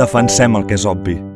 Defensem el que és obvi.